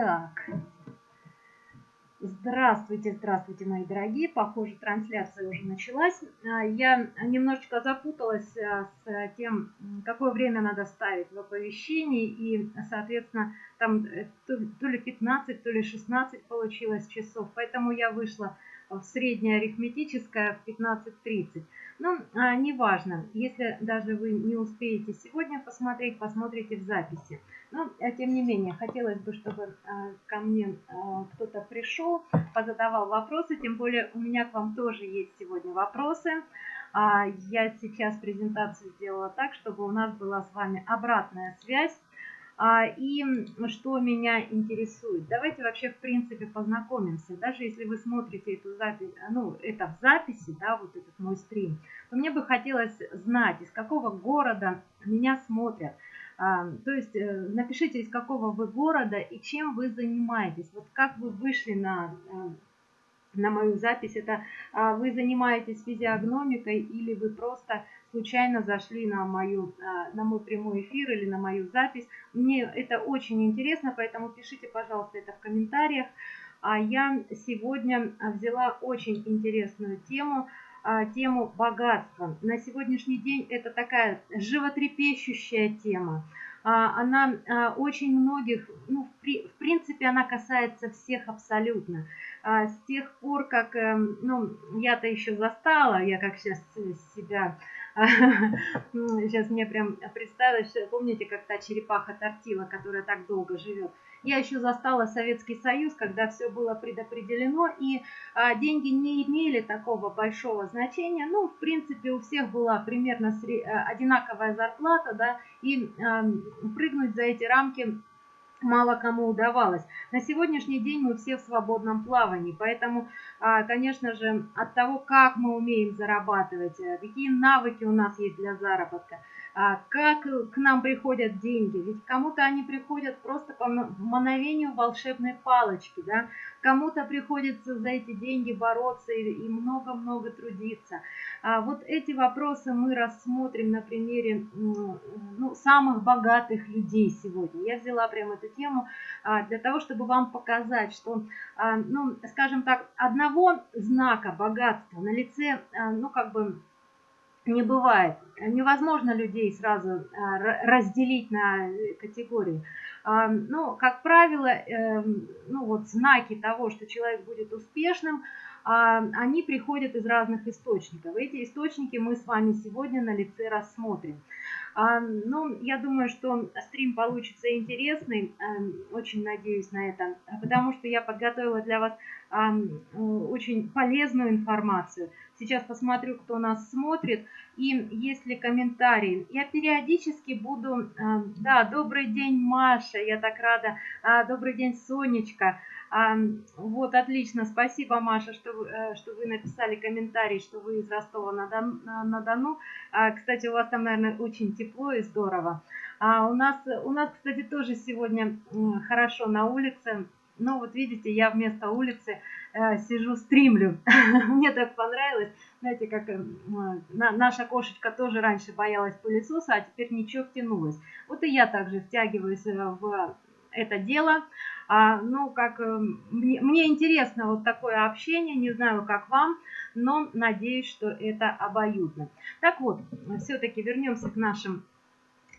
Так. Здравствуйте, здравствуйте, мои дорогие. Похоже, трансляция уже началась. А, я немножечко запуталась а, с тем, какое время надо ставить в оповещении. И, соответственно, там э, то ли 15, то ли 16 получилось часов. Поэтому я вышла в среднее арифметическое в 15.30. Ну, а, неважно, если даже вы не успеете сегодня посмотреть, посмотрите в записи. Но, а, тем не менее, хотелось бы, чтобы а, ко мне а, кто-то пришел, позадавал вопросы, тем более у меня к вам тоже есть сегодня вопросы. Я сейчас презентацию сделала так, чтобы у нас была с вами обратная связь. А, и что меня интересует? Давайте вообще в принципе познакомимся. Даже если вы смотрите эту запись, ну это в записи, да, вот этот мой стрим, то мне бы хотелось знать, из какого города меня смотрят. А, то есть э, напишите, из какого вы города и чем вы занимаетесь. Вот как вы вышли на э, на мою запись, это а, вы занимаетесь физиогномикой или вы просто случайно зашли на, мою, а, на мой прямой эфир или на мою запись. Мне это очень интересно, поэтому пишите, пожалуйста, это в комментариях. А я сегодня взяла очень интересную тему, а, тему богатства. На сегодняшний день это такая животрепещущая тема. Она очень многих, ну, в принципе, она касается всех абсолютно. С тех пор, как, эм, ну, я-то еще застала, я как сейчас себя Сейчас мне прям представилось, помните, как та черепаха Тортила, которая так долго живет. Я еще застала Советский Союз, когда все было предопределено, и а, деньги не имели такого большого значения. Ну, в принципе, у всех была примерно сре- одинаковая зарплата, да, и а, прыгнуть за эти рамки мало кому удавалось. На сегодняшний день мы все в свободном плавании, поэтому, а, конечно же, от того, как мы умеем зарабатывать, э, какие навыки у нас есть для заработка, как к нам приходят деньги. Ведь кому-то они приходят просто по мановению волшебной палочки, да? кому-то приходится за эти деньги бороться и много-много трудиться. А вот эти вопросы мы рассмотрим на примере ну, самых богатых людей сегодня. Я взяла прямо эту тему а, для того, чтобы вам показать, что, а, ну, скажем так, одного знака богатства на лице, а, ну, как бы не бывает. Невозможно людей сразу а, разделить на категории. А, ну, как правило, эм, ну, вот знаки того, что человек будет успешным, а, они приходят из разных источников. Эти источники мы с вами сегодня на лице рассмотрим. Ну, я думаю, что стрим получится интересный, эм, очень надеюсь на это, потому что я подготовила для вас очень полезную информацию. Сейчас посмотрю, кто нас смотрит, и есть ли комментарии. Я периодически буду... Да, добрый день, Маша, я так рада. А, добрый день, Сонечка. Вот, отлично, спасибо, Маша, что, э, что вы написали комментарий, что вы из Ростова-на-Дону. А, кстати, у вас там, наверное, очень тепло и здорово. А у нас, у нас, кстати, тоже сегодня хорошо на улице. Но вот видите, я вместо улицы э, сижу, стримлю. Мне так понравилось. Знаете, как э, на, наша кошечка тоже раньше боялась пылесоса, а теперь ничего втянулась. Вот и я также втягиваюсь э, в это дело. А, ну, как э, мне, мне интересно вот такое общение, не знаю, как вам, но надеюсь, что это обоюдно. Так вот, все-таки вернемся к нашим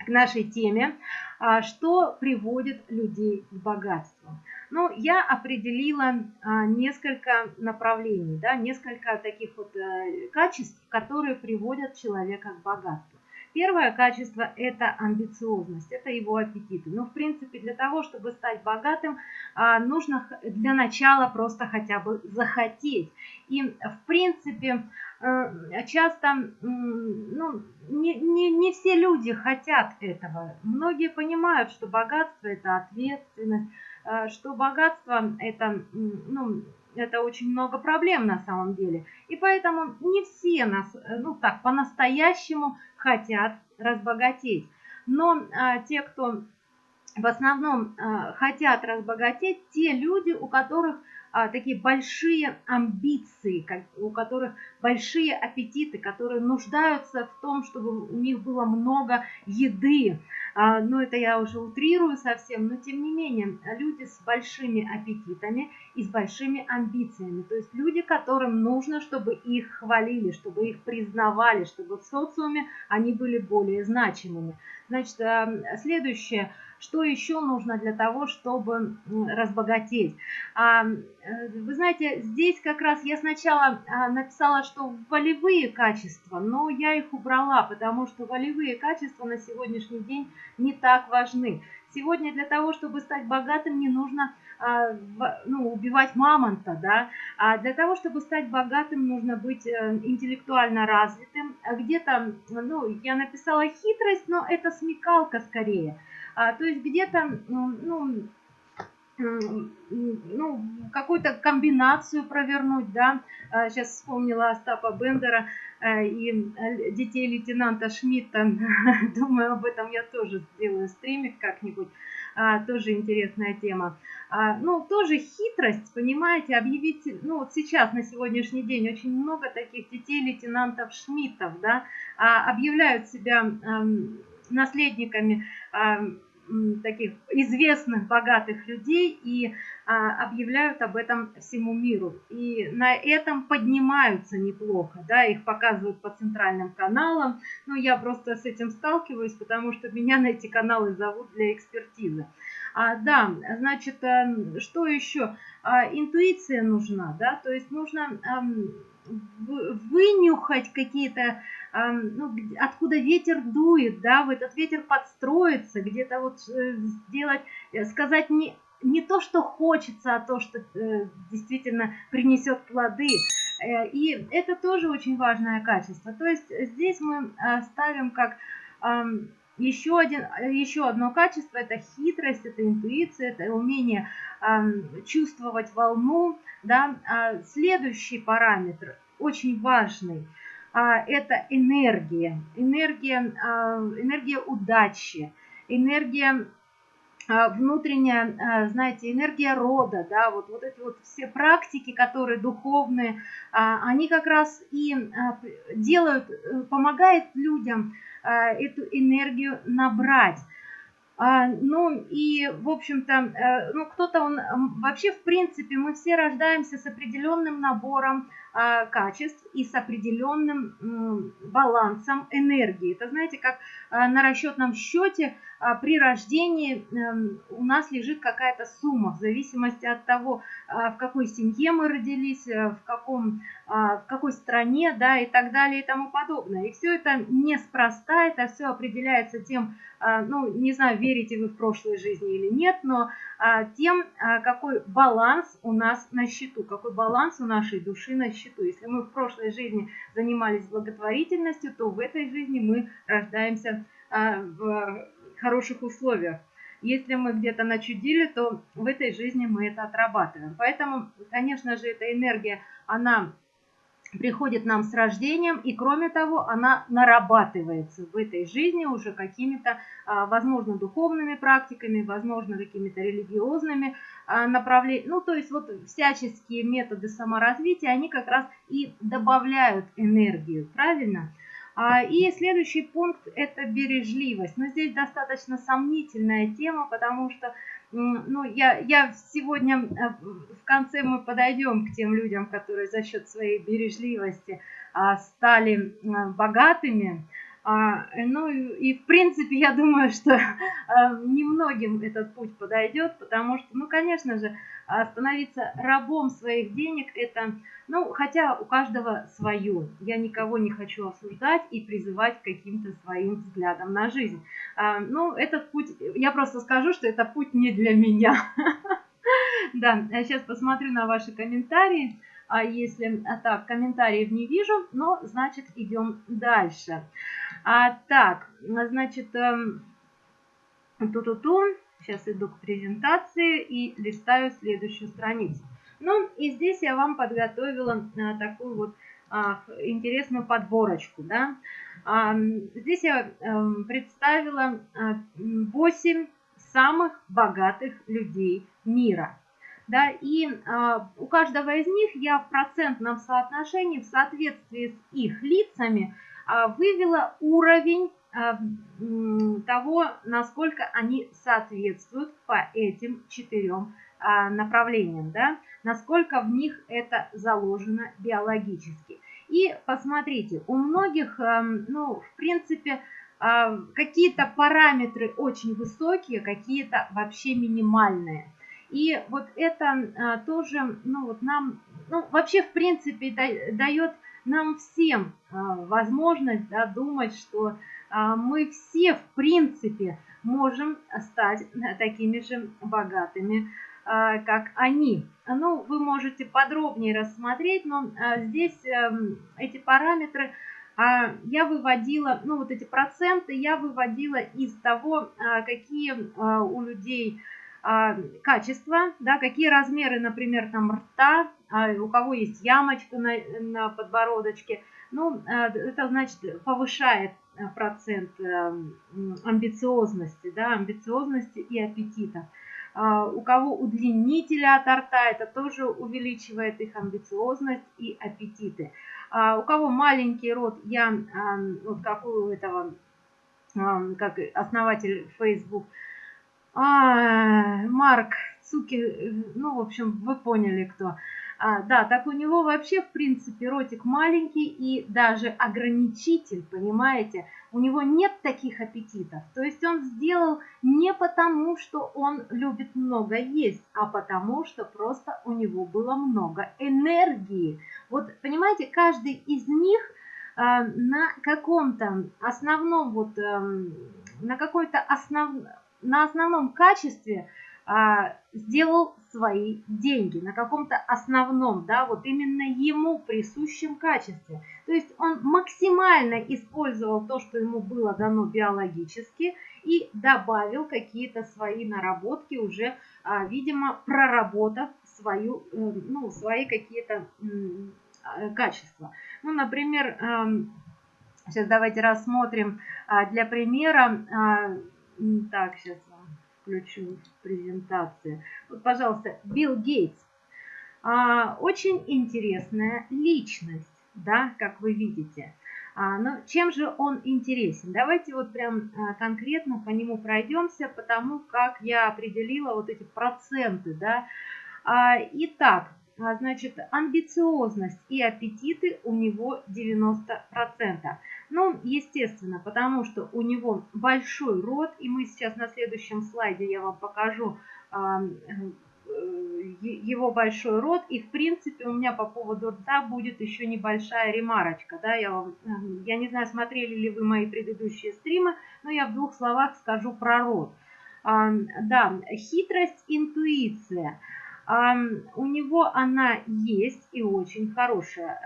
к нашей теме, а, что приводит людей к богатству. Ну, я определила а, несколько направлений, да, несколько таких вот э, качеств, которые приводят человека к богатству. Первое качество – это амбициозность, это его аппетиты. Ну, в принципе, для того, чтобы стать богатым, а, нужно для начала просто хотя бы захотеть. И, в принципе, э, часто ну, не, не, не все люди хотят этого. Многие понимают, что богатство – это ответственность, что богатство – это ну, это очень много проблем на самом деле. И поэтому не все нас, э, ну так, по-настоящему хотят разбогатеть. Но а, те, кто в основном а, хотят разбогатеть, те люди, у которых а, такие большие амбиции, как, у которых большие аппетиты, которые нуждаются в том, чтобы у них было много еды. А, ну, это я уже утрирую совсем, но тем не менее, люди с большими аппетитами и с большими амбициями. То есть люди, которым нужно, чтобы их хвалили, чтобы их признавали, чтобы в социуме они были более значимыми. Значит, а, следующее – что еще нужно для того, чтобы разбогатеть? А, э, вы знаете, здесь как раз я сначала написала, что волевые качества, но я их убрала, потому что волевые качества на сегодняшний день не так важны. Сегодня для того, чтобы стать богатым, не нужно а, ну, убивать мамонта, да, а для того, чтобы стать богатым, нужно быть э, интеллектуально развитым. Где-то, ну, я написала хитрость, но это смекалка скорее. А, то есть где-то, ну, ну, какую-то комбинацию провернуть, да. Сейчас а, вспомнила Остапа Бендера э, и э, детей лейтенанта Шмидта. Думаю, об этом я тоже сделаю стримик как-нибудь. А, тоже интересная тема. А, ну, тоже хитрость, понимаете, объявить, ну, вот сейчас, на сегодняшний день, очень много таких детей лейтенантов Шмидтов, да, объявляют себя а, наследниками таких известных, богатых людей и а, объявляют об этом всему миру. И на этом поднимаются неплохо, да, их показывают по центральным каналам. Но я просто с этим сталкиваюсь, потому что меня на эти каналы зовут для экспертизы. А, да, значит, а, что еще? А, интуиция нужна, да, то есть нужно а, вынюхать какие-то ну, откуда ветер дует, да, в этот ветер подстроиться, где-то вот э, сделать, э, сказать не, не то, что хочется, а то, что э, действительно принесет плоды. И это тоже очень важное качество. То есть здесь мы ставим как еще, один, еще одно качество – это хитрость, это интуиция, это умение чувствовать волну. Да? А следующий параметр, очень важный – а, это энергия, энергия, а, энергия удачи, энергия внутренняя, знаете, энергия рода, да, вот, вот эти вот все практики, которые духовные, они как раз и делают, э, помогают людям эту энергию набрать. Ну и, в общем-то, э, ну кто-то, он вообще, в принципе, мы все рождаемся с определенным набором а, качеств и с определенным балансом энергии. Это знаете, как а, на расчетном счете а, при рождении эм, у нас лежит какая-то сумма в зависимости от того, в какой семье мы родились, э, в, каком, в какой стране, да, и так далее и тому подобное. И все это неспроста, это все определяется тем, ну, не знаю, верите вы в прошлой жизни или нет, но тем, какой баланс у нас на счету, какой баланс у нашей души на счету счету. Если мы в прошлой жизни занимались благотворительностью, то в этой жизни мы рождаемся а, в хороших условиях. Если мы где-то начудили, то в этой жизни мы это отрабатываем. Поэтому, конечно же, эта энергия, она приходит нам с рождением, и кроме того, она нарабатывается в этой жизни уже какими-то, а, возможно, духовными практиками, возможно, какими-то религиозными а, направлениями. Ну, то есть вот всяческие методы саморазвития, они как раз и добавляют энергию, правильно? А, и следующий пункт – это бережливость. Но здесь достаточно сомнительная тема, потому что ну, я, я сегодня э, в конце мы подойдем к тем людям, которые за счет своей бережливости а, стали богатыми. А, ну и, в принципе я думаю, что а, немногим этот путь подойдет, потому что, ну конечно же, становиться рабом своих денег это, ну хотя у каждого свое. Я никого не хочу осуждать и призывать каким-то своим взглядам на жизнь. А, ну этот путь, я просто скажу, что это путь не для меня. Да, сейчас посмотрю на ваши комментарии. А если а так, комментариев не вижу, но значит идем дальше. А, так, значит, эм, ту-ту-ту. Сейчас иду к презентации и листаю следующую страницу. Ну и здесь я вам подготовила а, такую вот а, интересную подборочку. Да? А, здесь я а, представила а, 8 самых богатых людей мира. да, и э, у каждого из них я в процентном соотношении в соответствии с их лицами э, вывела уровень э, того, насколько они соответствуют по этим четырем э, направлениям, да, насколько в них это заложено биологически. И посмотрите, у многих, э, ну, в принципе, какие-то параметры очень высокие, какие-то вообще минимальные – и вот это а, тоже, ну вот нам, ну вообще в принципе дает нам всем а, возможность да, думать, что а, мы все в принципе можем стать такими же богатыми, а, как они. Ну, вы можете подробнее рассмотреть, но здесь а, эти параметры я выводила, ну вот эти проценты я выводила из того, какие у людей качества, да, какие размеры, например, там рта, у кого есть ямочка на, на подбородочке, ну, а, это значит повышает процент амбициозности, да, амбициозности и аппетита. У кого удлинители от рта, это тоже увеличивает их амбициозность и аппетиты. У кого маленький рот, я, вот как у этого, как основатель Facebook, а, Марк Цуки, ну, в общем, вы поняли кто. А, да, так у него вообще, в принципе, ротик маленький и даже ограничитель, понимаете? У него нет таких аппетитов. То есть он сделал не потому, что он любит много есть, а потому, что просто у него было много энергии. Вот, понимаете, каждый из них а, на каком-то основном, вот, эм, на какой-то основ на основном качестве сделал свои деньги, на каком-то основном, да, вот именно ему присущем качестве. То есть он максимально использовал то, что ему было дано биологически, и добавил какие-то свои наработки уже, а, видимо, проработав свою, э, ну, свои какие-то э, качества. Ну, например, э, сейчас давайте рассмотрим а, для примера а, так, сейчас включу презентацию. Вот, пожалуйста, Билл Гейтс. А, очень интересная личность, да, как вы видите. А, но чем же он интересен? Давайте вот прям а, конкретно по нему пройдемся, потому как я определила вот эти проценты, да. А, итак, а, значит, амбициозность и аппетиты у него 90%. Ну, естественно, потому что у него большой рот, и мы сейчас на следующем слайде я вам покажу э, его большой рот, и в принципе у меня по поводу рта будет еще небольшая ремарочка, да, я вам, я не знаю, смотрели ли вы мои предыдущие стримы, но я в двух словах скажу про рот. Да, хитрость, интуиция – у него она есть и очень хорошая.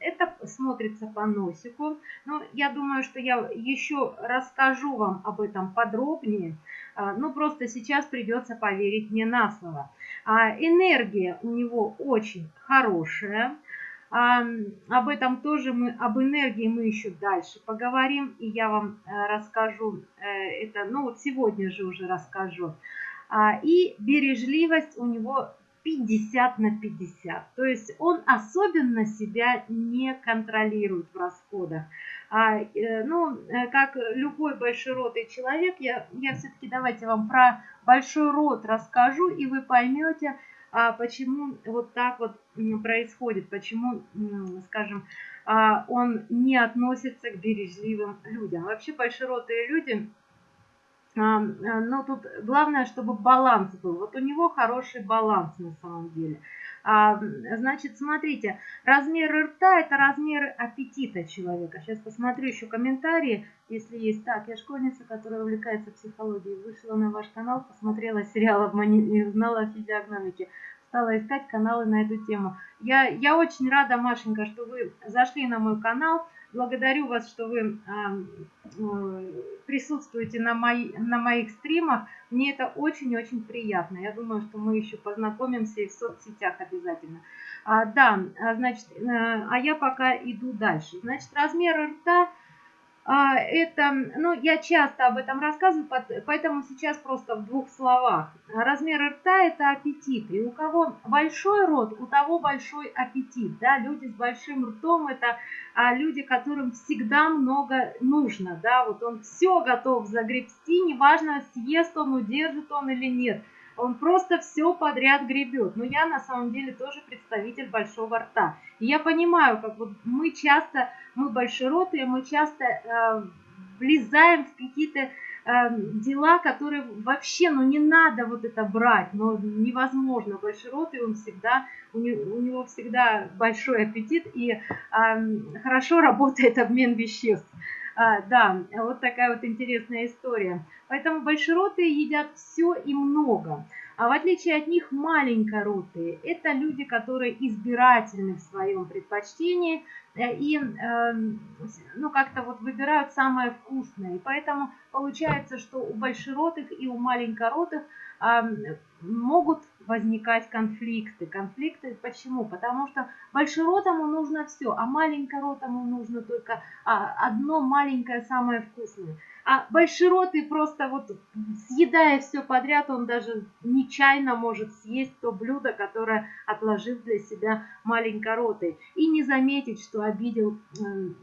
Это смотрится по носику. Но я думаю, что я еще расскажу вам об этом подробнее. А, ну, просто сейчас придется поверить мне на слово. А, энергия у него очень хорошая. Об этом тоже мы, об энергии мы еще дальше поговорим, и я вам э, расскажу э, это, ну вот сегодня же уже расскажу. А, и бережливость у него 50 на 50. То есть он особенно себя не контролирует в расходах. А, э, ну, э, как любой большеротый человек, я, я все-таки давайте вам про большой рот расскажу, и вы поймете, а, почему вот так вот происходит, почему, скажем, а, он не относится к бережливым людям. Вообще большеротые люди но тут главное, чтобы баланс был. Вот у него хороший баланс на самом деле. Значит, смотрите, размер рта – это размер аппетита человека. Сейчас посмотрю еще комментарии, если есть. Так, я школьница, которая увлекается психологией. Вышла на ваш канал, посмотрела сериал «Обмани» и узнала о физиогномике. Стала искать каналы на эту тему. Я, я очень рада, Машенька, что вы зашли на мой канал. Благодарю вас, что вы э, присутствуете на, мои, на моих стримах. Мне это очень-очень приятно. Я думаю, что мы еще познакомимся и в соцсетях обязательно. А, да, а, значит, э, а я пока иду дальше. Значит, размер рта а, это, ну, я часто об этом рассказываю, поэтому сейчас просто в двух словах. Размер рта – это аппетит, и у кого большой рот, у того большой аппетит, да, люди с большим ртом – это а, люди, которым всегда много нужно, да, вот он все готов загребсти, неважно, съест он, удержит он или нет – он просто все подряд гребет. Но я на самом деле тоже представитель большого рта. И я понимаю, как вот мы часто, мы большеротые, мы часто э, влезаем в какие-то э, дела, которые вообще, ну не надо вот это брать, но невозможно. Большеротый, он всегда, у него, у него всегда большой аппетит и э, хорошо работает обмен веществ. А, да, вот такая вот интересная история. Поэтому большеротые едят все и много. А в отличие от них маленькоротые – это люди, которые избирательны в своем предпочтении э, и э, ну, как-то вот выбирают самое вкусное. И поэтому получается, что у большеротых и у маленькоротых э, могут возникать конфликты. Конфликты почему? Потому что большеротому нужно все, а маленькоротому нужно только а, одно маленькое самое вкусное. А большеротый просто вот съедая все подряд, он даже нечаянно может съесть то блюдо, которое отложил для себя маленькоротый. И не заметить, что обидел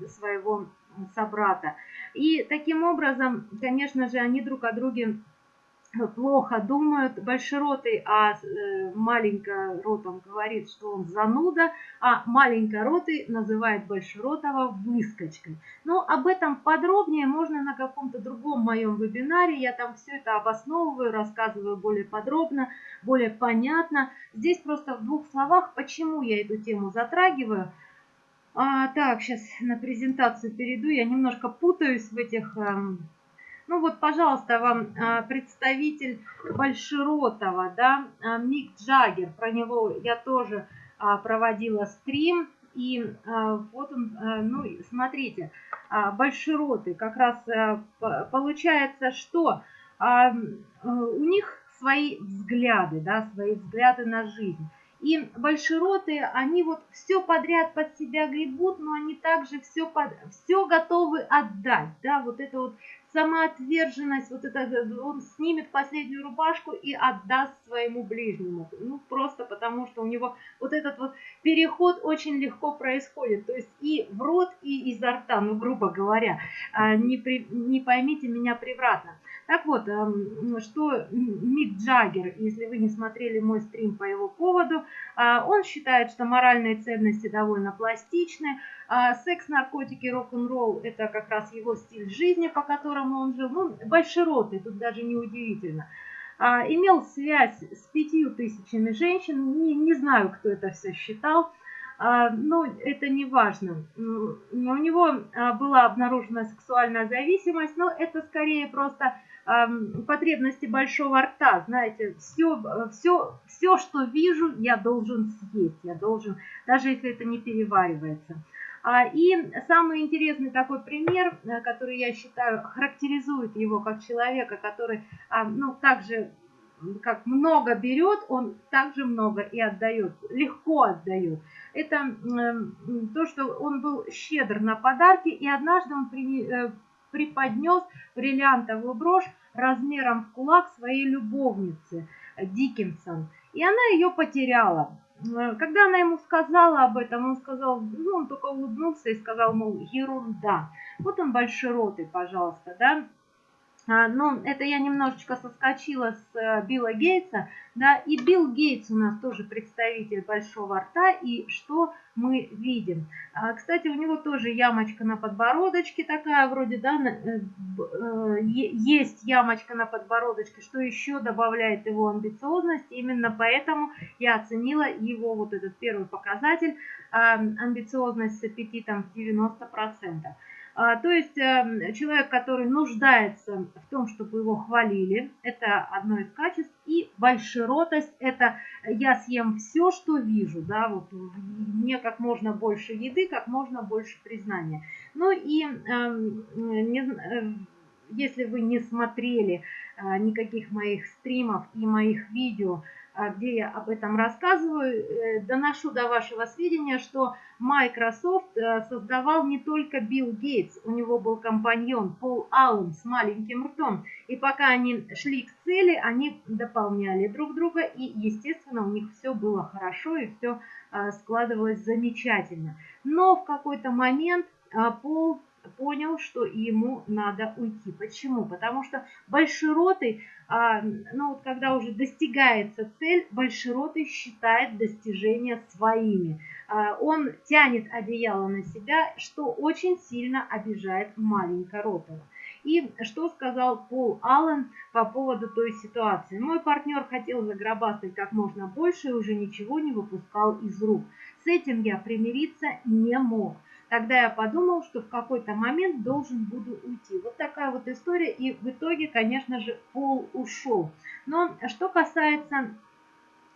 своего собрата. И таким образом, конечно же, они друг о друге плохо думают. Большеротый, а э, маленько ротом говорит, что он зануда, а маленько ротый называет большеротого выскочкой. Но об этом подробнее можно на каком-то другом моем вебинаре. Я там все это обосновываю, рассказываю более подробно, более понятно. Здесь просто в двух словах, почему я эту тему затрагиваю. А, так, сейчас на презентацию перейду. Я немножко путаюсь в этих... Эм, ну вот, пожалуйста, вам а, представитель Большеротова, да, а, Мик Джаггер, про него я тоже а, проводила стрим. И вот он, ну, смотрите, Большеротый, как раз получается, что у них свои взгляды, да, свои взгляды на жизнь. И большеротые, они вот все подряд под себя гребут, но они также все, под, все готовы отдать. Да, вот это вот самоотверженность, вот это, он снимет последнюю рубашку и отдаст своему ближнему. Ну, просто потому, что у него вот этот вот переход очень легко происходит. То есть и в рот, и изо рта, ну, грубо говоря. А, не, при, не поймите меня превратно. Так вот, эм, что Мик Джаггер, если вы не смотрели мой стрим по его поводу, а, он считает, что моральные ценности довольно пластичны, а секс, наркотики, рок-н-ролл – это как раз его стиль жизни, по которому он жил. Ну, большеротый, тут даже не удивительно. А, имел связь с пятью тысячами женщин, не, не знаю, кто это все считал, а, но это не важно. У него а, была обнаружена сексуальная зависимость, но это скорее просто потребности большого рта, знаете, все, все, все, что вижу, я должен съесть, я должен, даже если это не переваривается. А, и самый интересный такой пример, э, который я считаю характеризует его как человека, который, а, ну, также как много берет, он также много и отдает, легко отдает. Это то, что он был щедр на подарки, и однажды он э, преподнес бриллиантовую брошь размером в кулак своей любовнице Диккенсон. И она ее потеряла. Э, когда она ему сказала об этом, он сказал, ну, он только улыбнулся и сказал, мол, ерунда. Вот он большеротый, пожалуйста, да. А, но это я немножечко соскочила с э, Билла Гейтса, да, и Билл Гейтс у нас тоже представитель большого рта, и что мы видим? А, кстати, у него тоже ямочка на подбородочке такая вроде, да, э, э, есть ямочка на подбородочке, что еще добавляет его амбициозность, именно поэтому я оценила его вот этот первый показатель, а, амбициозность с аппетитом в 90%. А, то есть эм, человек, который нуждается в том, чтобы его хвалили, это одно из качеств. И большеротость – это я съем все, что вижу, да, вот мне как можно больше еды, как можно больше признания. Ну и эм, э, если вы не смотрели э, никаких моих стримов и моих видео, где я об этом рассказываю, э, доношу до вашего сведения, что Microsoft э, создавал не только Билл Гейтс, у него был компаньон Пол Аллен с маленьким ртом, и пока они шли к цели, они дополняли друг друга, и, естественно, у них все было хорошо, и все а, складывалось замечательно. Но в какой-то момент а, Пол понял, что ему надо уйти. Почему? Потому что большеротый, а, ну вот когда уже достигается цель, большеротый считает достижения своими. А, он тянет одеяло на себя, что очень сильно обижает маленькоротого. И что сказал Пол Аллен по поводу той ситуации? Мой партнер хотел загробастать как можно больше и уже ничего не выпускал из рук. С этим я примириться не мог. Тогда я подумал, что в какой-то момент должен буду уйти. Вот такая вот история. И в итоге, конечно же, Пол ушел. Но что касается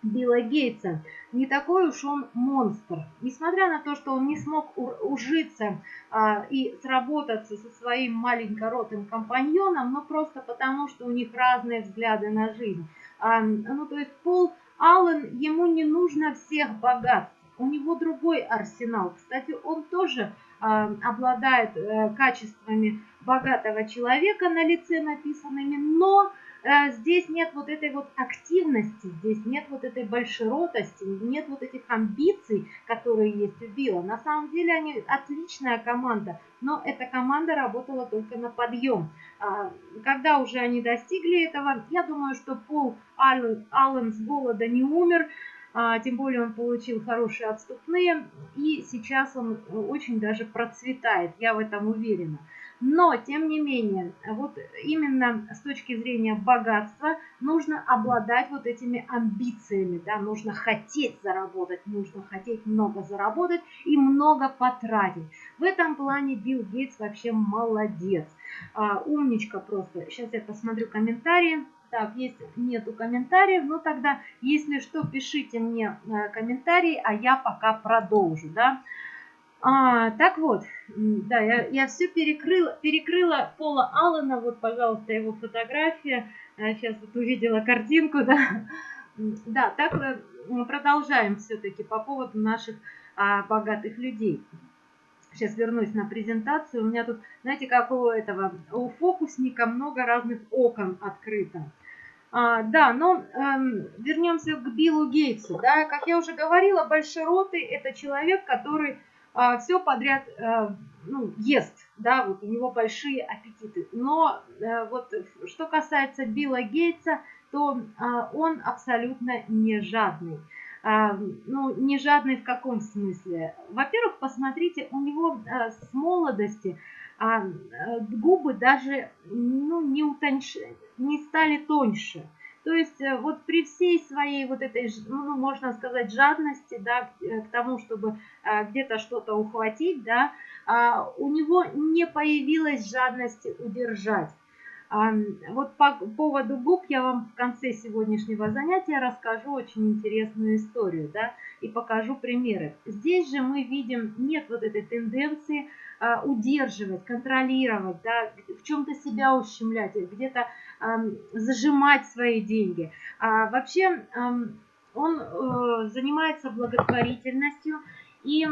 Билла Гейтса, не такой уж он монстр. Несмотря на то, что он не смог ужиться а, и сработаться со своим маленькоротым компаньоном, но просто потому, что у них разные взгляды на жизнь. А, ну, то есть Пол Аллен, ему не нужно всех богатств у него другой арсенал. Кстати, он тоже э, обладает э, качествами богатого человека на лице написанными, но э, здесь нет вот этой вот активности, здесь нет вот этой большеротости, нет вот этих амбиций, которые есть у Билла. На самом деле они отличная команда, но эта команда работала только на подъем. А, когда уже они достигли этого, я думаю, что Пол Аллен, Аллен с голода не умер, тем более он получил хорошие отступные, и сейчас он очень даже процветает, я в этом уверена. Но, тем не менее, вот именно с точки зрения богатства нужно обладать вот этими амбициями, да, нужно хотеть заработать, нужно хотеть много заработать и много потратить. В этом плане Билл Гейтс вообще молодец, а, умничка просто. Сейчас я посмотрю комментарии. Так, есть нету комментариев, ну тогда, если что, пишите мне э, комментарии, а я пока продолжу, да. А, так вот, да, я, я все перекрыла, перекрыла Пола Аллена, вот, пожалуйста, его фотография, сейчас вот увидела картинку, да. Да, так э, мы продолжаем все-таки по поводу наших а, богатых людей. Сейчас вернусь на презентацию. У меня тут, знаете, как у этого, у фокусника много разных окон открыто. А, да, но эм, вернемся к Биллу Гейтсу. Да, как я уже говорила, большеротый – это человек, который э, все подряд э, ну, ест, да, вот у него большие аппетиты. Но э, вот что касается Билла Гейтса, то э, он абсолютно не жадный. А, ну, не жадный в каком смысле? Во-первых, посмотрите, у него э, с молодости а, э, губы даже ну, не, утоньш... не стали тоньше. То есть э, вот при всей своей вот этой, ну, можно сказать, жадности, да, к тому, чтобы где-то что-то ухватить, да, а, у него не появилась жадности удержать. Вот по поводу губ я вам в конце сегодняшнего занятия расскажу очень интересную историю, да, и покажу примеры. Здесь же мы видим, нет вот этой тенденции а, удерживать, контролировать, да, в чем-то себя ущемлять, где-то зажимать свои деньги. А, вообще он э, занимается благотворительностью, и,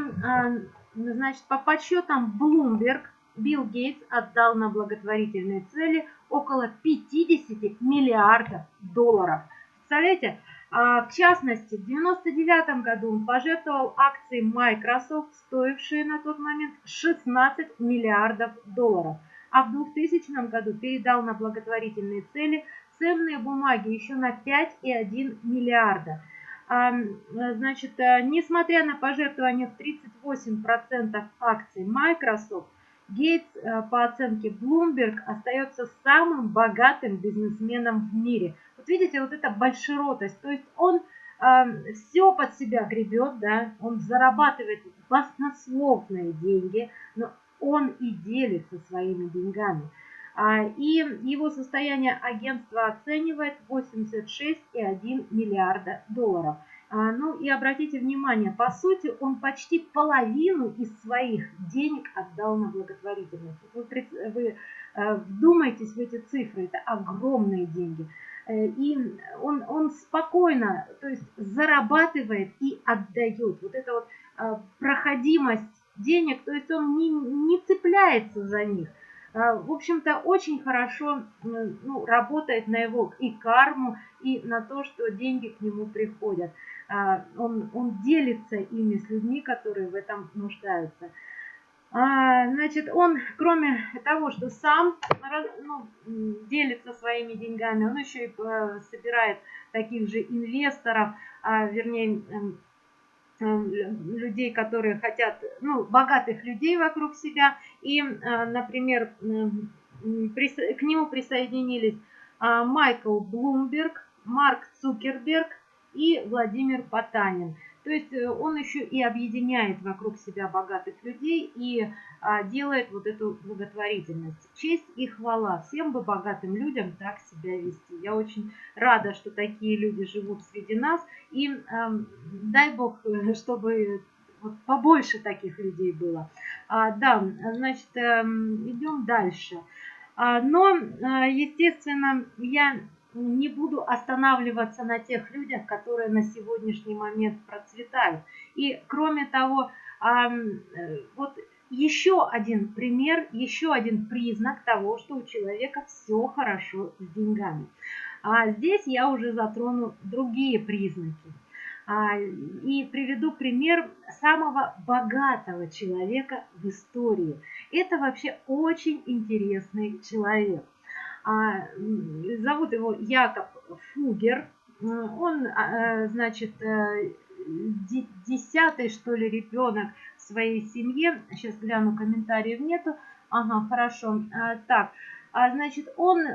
значит, по подсчетам Bloomberg, Билл Гейтс отдал на благотворительные цели около 50 миллиардов долларов. Представляете? А, в частности, в 1999 году он пожертвовал акции Microsoft, стоившие на тот момент 16 миллиардов долларов. А в 2000 году передал на благотворительные цели ценные бумаги еще на 5,1 миллиарда. А, значит, э, несмотря на пожертвование в 38% акций Microsoft, Гейтс, э, по оценке Bloomberg, остается самым богатым бизнесменом в мире. Вот видите, вот эта большеротость. То есть он э, эм, все под себя гребет, да, он зарабатывает баснословные деньги, но он и делится своими деньгами. А, и его состояние агентство оценивает 86,1 миллиарда долларов. А, ну и обратите внимание, по сути, он почти половину из своих денег отдал на благотворительность. Вы, вы э, вдумайтесь в эти цифры, это огромные деньги. Э, и он, он спокойно, то есть зарабатывает и отдает. Вот эта вот а, проходимость денег, то есть он не, не цепляется за них. А, в общем-то, очень хорошо ну, работает на его и карму, и на то, что деньги к нему приходят. Он, он делится ими с людьми, которые в этом нуждаются. А, значит, он, кроме того, что сам ну, делится своими деньгами, он еще и э, собирает таких же инвесторов, а, вернее, эм, эм, людей, которые хотят, ну, богатых людей вокруг себя. И, э, например, к нему присоединились а, Майкл Блумберг, Марк Цукерберг и Владимир Потанин – то есть э, он еще и объединяет вокруг себя богатых людей и а, делает вот эту благотворительность. Честь и хвала. Всем бы богатым людям так себя вести. Я очень рада, что такие люди живут среди нас. И эм, дай Бог, чтобы вот побольше таких людей было. А, да, значит, эм, идем дальше. А, но, э, естественно, я не буду останавливаться на тех людях, которые на сегодняшний момент процветают. И кроме того, э, вот еще один пример, еще один признак того, что у человека все хорошо с деньгами. А здесь я уже затрону другие признаки. А, и приведу пример самого богатого человека в истории. Это вообще очень интересный человек. А, зовут его Якоб Фугер. Он, а, э, значит, э, десятый, что ли, ребенок в своей семье. Сейчас гляну, комментариев нету. Ага, хорошо. А, так, значит, он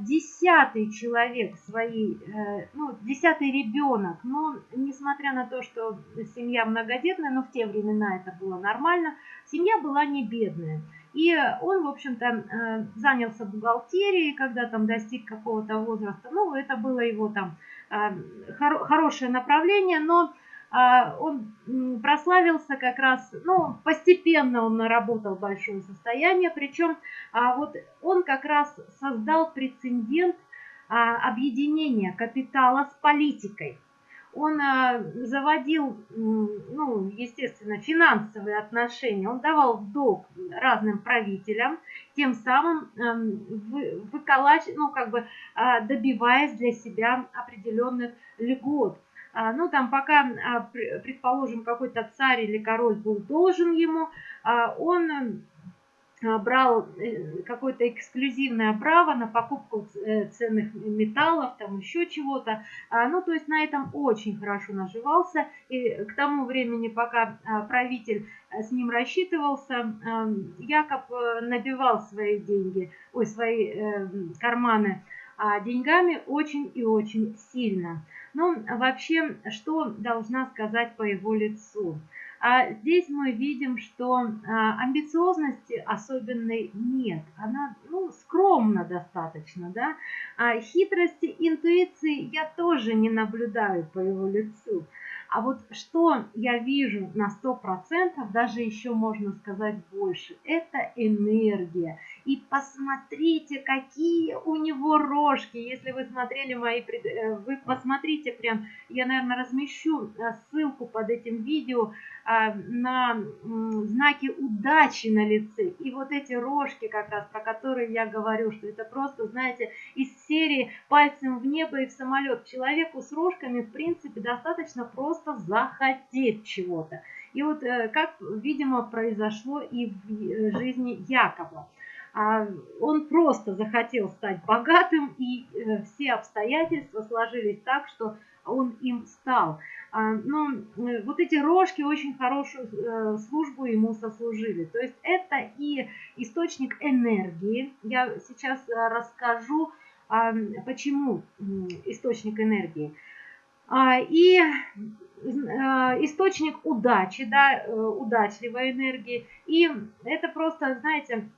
десятый человек своей, э, ну, десятый ребенок. Но, несмотря на то, что семья многодетная, но в те времена это было нормально, семья была не бедная. И он, в общем-то, э, занялся бухгалтерией, когда там достиг какого-то возраста. Ну, это было его там э, хорошее направление, но э, он прославился как раз, ну, постепенно он наработал большое состояние, причем а вот он как раз создал прецедент объединения капитала с политикой он а, заводил, ну, естественно, финансовые отношения, он давал долг разным правителям, тем самым эм, выколач, ну, как бы а, добиваясь для себя определенных льгот. А, ну, там пока, предположим, какой-то царь или король был должен ему, он а, брал э, какое-то эксклюзивное право на покупку э, ценных металлов, там еще чего-то. А, ну, то есть на этом очень хорошо наживался. И к тому времени, пока а, правитель э, с ним рассчитывался, Якоб набивал свои деньги, ой, свои карманы деньгами очень и очень сильно. Ну, вообще, что должна сказать по его лицу? А здесь мы видим, что а, амбициозности особенной нет. Она ну, скромна достаточно. Да? А хитрости, интуиции я тоже не наблюдаю по его лицу. А вот что я вижу на 100%, даже еще можно сказать больше, это энергия. И посмотрите, какие у него рожки. Если вы смотрели мои, э, вы посмотрите прям, я, наверное, размещу э, ссылку под этим видео а, на знаки удачи на лице. И вот эти рожки, как раз про которые я говорю, что это просто, знаете, из серии пальцем в небо и в самолет. Человеку с рожками, в принципе, достаточно просто захотеть чего-то. И вот э, как, видимо, произошло и в жизни Якова. А, он просто захотел стать богатым, и э, все обстоятельства сложились так, что он им стал. А, но вот эти рожки очень хорошую службу ему сослужили. То есть это и источник энергии. Я сейчас расскажу, а, почему источник энергии. И Э, источник удачи, да, э, удачливой энергии. И это просто, знаете,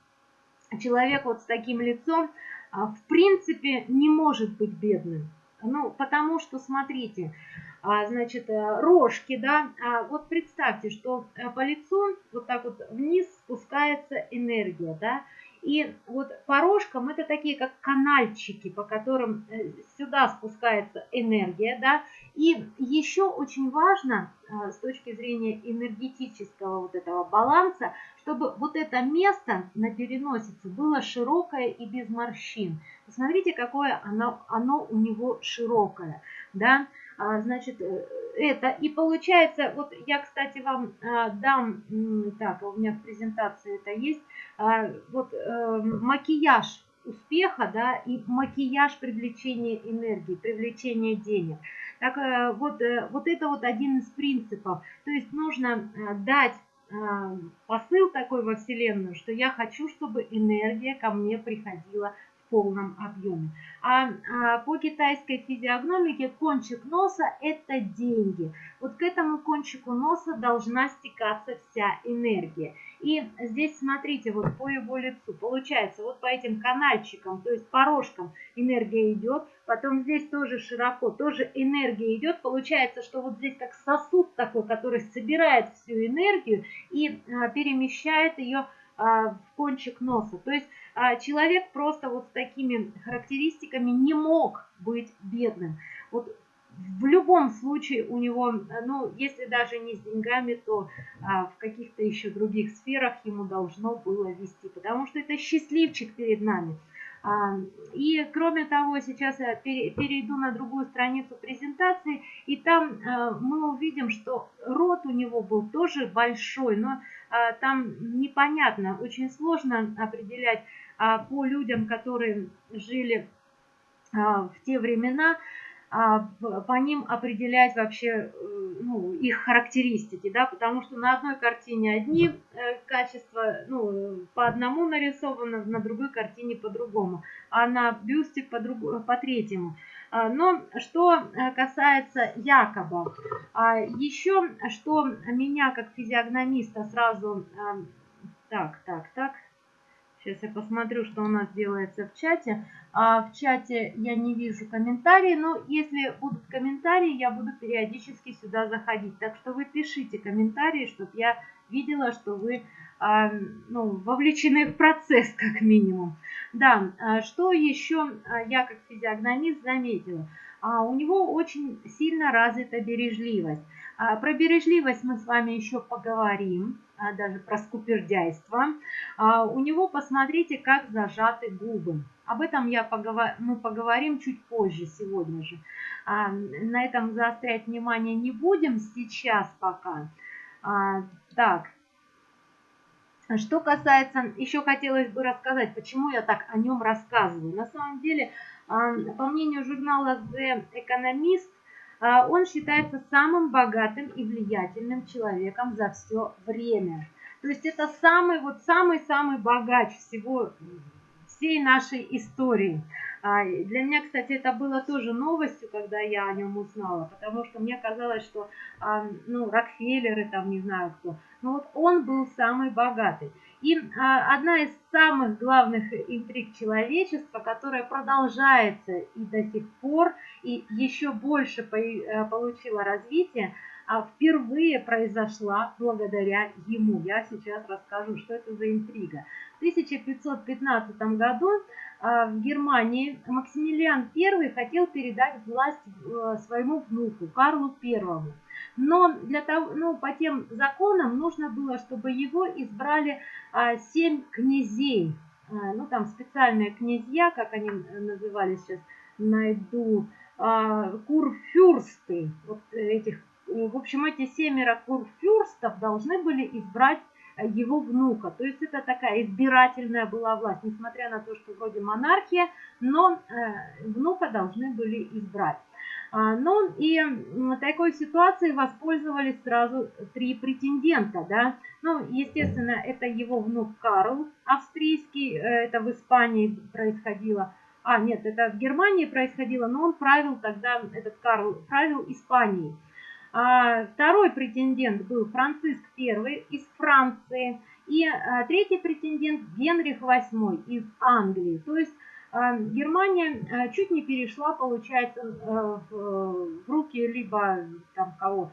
человек вот с таким лицом, а, в принципе, не может быть бедным. Ну, потому что, смотрите, а, значит, э, рожки, да, а вот представьте, что по лицу вот так вот вниз спускается энергия, да, И вот по рожкам это такие как канальчики, по которым э, сюда спускается энергия, да. И еще очень важно э, с точки зрения энергетического вот этого баланса, чтобы вот это место на переносице было широкое и без морщин. Посмотрите, какое оно, оно у него широкое, да. А, значит, э, это. И получается, вот я, кстати, вам а, дам, так, у меня в презентации это есть, а, вот э, макияж успеха, да, и макияж привлечения энергии, привлечения денег. Так э, вот, вот это вот один из принципов. То есть нужно дать посыл такой во Вселенную, что я хочу, чтобы энергия ко мне приходила полном объеме. А, а по китайской физиогномике кончик носа – это деньги. Вот к этому кончику носа должна стекаться вся энергия. И здесь смотрите, вот по его лицу, получается, вот по этим канальчикам, то есть по рожкам энергия идет, потом здесь тоже широко, тоже энергия идет. Получается, что вот здесь как сосуд такой, который собирает всю энергию и а, перемещает ее а, в кончик носа. То есть а, человек просто вот с такими характеристиками не мог быть бедным. Вот в любом случае у него, ну, если даже не с деньгами, то а, в каких-то еще других сферах ему должно было вести, потому что это счастливчик перед нами. А, и кроме того, сейчас я перейду на другую страницу презентации, и там а, мы увидим, что рот у него был тоже большой, но а, там непонятно, очень сложно определять по людям, которые жили в те времена, а, по ним определять вообще э, ну, их характеристики, да, потому что на одной картине одни э, качества, ну, по одному нарисовано, на другой картине по-другому, а на бюсте по, друг, по третьему. А, но что э, касается Якоба, а, еще что меня как физиогномиста сразу... Так, так, так, Сейчас я посмотрю, что у нас делается в чате. А в чате я не вижу комментарии, но если будут комментарии, я буду периодически сюда заходить. Так что вы пишите комментарии, чтобы я видела, что вы а, ну, вовлечены в процесс, как минимум. Да, а что еще а, я как физиогномист заметила? А, у него очень сильно развита бережливость. А, про бережливость мы с вами еще поговорим, даже про скупердяйство. А, у него, посмотрите, как зажаты губы. Об этом я поговор... мы поговорим чуть позже, сегодня же. На этом заострять внимание не будем сейчас пока. Так, что касается, еще хотелось бы рассказать, почему я так о нем рассказываю. На самом деле, по мнению журнала The Economist, а, он считается самым богатым и влиятельным человеком за все время. То есть это самый, вот самый-самый богач всего, всей нашей истории. А, для меня, кстати, это было тоже новостью, когда я о нем узнала, потому что мне казалось, что, а, ну, Рокфеллеры, там, не знаю кто, но вот он был самый богатый. И а, одна из самых главных интриг человечества, которая продолжается и до сих пор, и еще больше э, получила развитие, а впервые произошла благодаря ему. Я сейчас расскажу, что это за интрига. В 1515 году в Германии Максимилиан I хотел передать власть э, своему внуку Карлу I. Но для того, ну, по тем законам нужно было, чтобы его избрали а, семь князей. Ну, там специальные князья, как они назывались сейчас, найду, курфюрсты. Вот этих, в общем, эти семеро курфюрстов должны были избрать его внука. То есть это такая избирательная была власть, несмотря на то, что вроде монархия, но э, внука должны были избрать. А, ну и такой ситуацией воспользовались сразу три претендента. Да? Ну, естественно, это его внук Карл австрийский, э, это в Испании происходило. А, нет, это в Германии происходило, но он правил тогда, этот Карл правил Испанией. А второй претендент был Франциск I из Франции. И а, третий претендент Генрих VIII из Англии. То есть а, Германия чуть не перешла, получается, э, в руки либо там кого,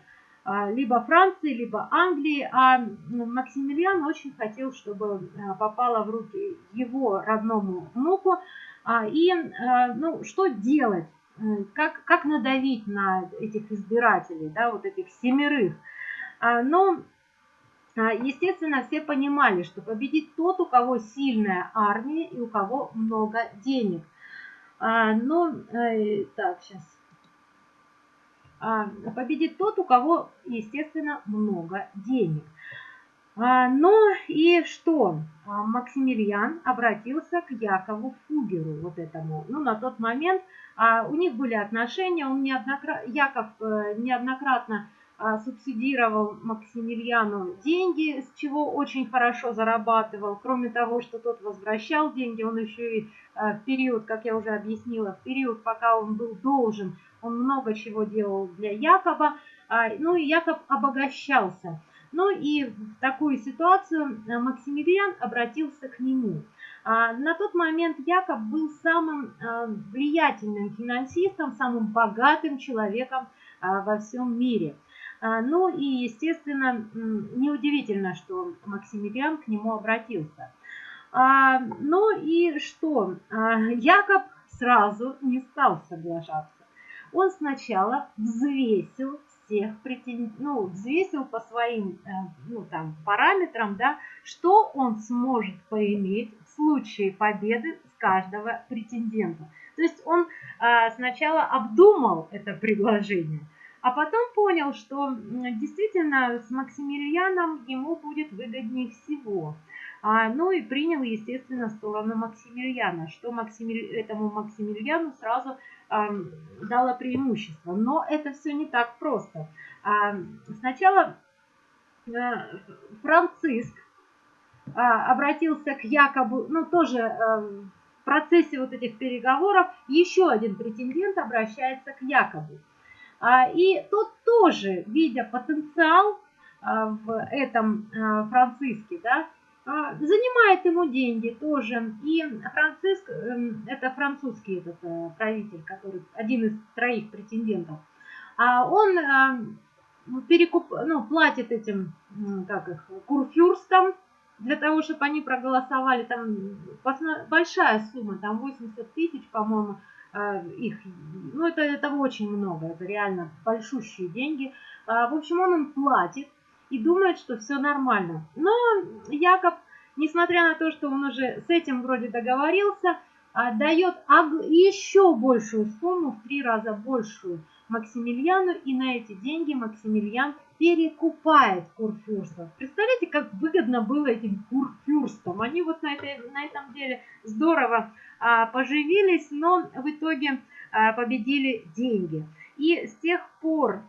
либо Франции, либо Англии, а Максимилиан очень хотел, чтобы попала в руки его родному внуку. И ну, что делать? Как, как надавить на этих избирателей, да, вот этих семерых? Но а, естественно, все понимали, что победит тот, у кого сильная армия и у кого много денег. А, но, э, так, сейчас. А, победит тот, у кого, естественно, много денег. Ну и что? Максимилиан обратился к Якову Фугеру, вот этому. Ну, на тот момент у них были отношения, он неоднократно, Яков э, неоднократно а, субсидировал Максимилиану деньги, с чего очень хорошо зарабатывал. Кроме того, что тот возвращал деньги, он еще и а, в период, как я уже объяснила, в период, пока он был должен, он много чего делал для Якоба. А, ну и Якоб обогащался. Ну и в такую ситуацию Максимилиан обратился к нему. На тот момент Якоб был самым влиятельным финансистом, самым богатым человеком во всем мире – а, ну и, естественно, неудивительно, что Максимилиан к нему обратился. А, ну и что? А, Якоб сразу не стал соглашаться. Он сначала взвесил всех ну, взвесил по своим э, ну, там, параметрам, да, что он сможет поиметь в случае победы с каждого претендента. То есть он сначала обдумал это предложение – а потом понял, что действительно с Максимилианом ему будет выгоднее всего. А, ну и принял, естественно, сторону Максимилиана, что Максимили... этому Максимилиану сразу а, дало преимущество. Но это все не так просто. Сначала а, Франциск а, обратился к Якобу, ну тоже в процессе вот этих переговоров еще один претендент обращается к Якобу. А, и тот тоже, видя потенциал а, в этом Франциске, да, занимает ему деньги тоже. И Франциск, эм, это французский этот э, правитель, который один из троих претендентов, он перекуп, ну, платит этим, как их, курфюрстам, для того, чтобы они проголосовали, там большая сумма, там 80 тысяч, по-моему, а, их, ну это, это очень много, это реально большущие деньги. А, в общем, он им платит и думает, что все нормально. Но Якоб, несмотря на то, что он уже с этим вроде договорился, а, дает еще большую сумму, в три раза большую Максимилиану, и на эти деньги Максимилиан перекупает курфюрстов. Представляете, как выгодно было этим курфюрстам. Они вот на, этой, на этом деле здорово а, поживились, но в итоге а, победили деньги. И с тех пор